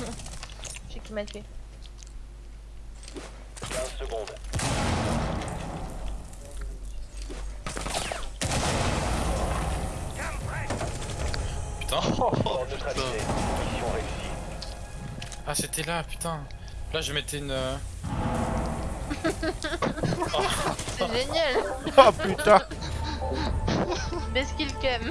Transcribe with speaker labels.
Speaker 1: Je sais qui m'a tué.
Speaker 2: 15 secondes.
Speaker 3: Putain.
Speaker 2: Oh,
Speaker 3: ah, c'était là, putain. Là, je mettais une. Euh,
Speaker 1: C'est génial
Speaker 4: Oh putain
Speaker 1: Best kill cam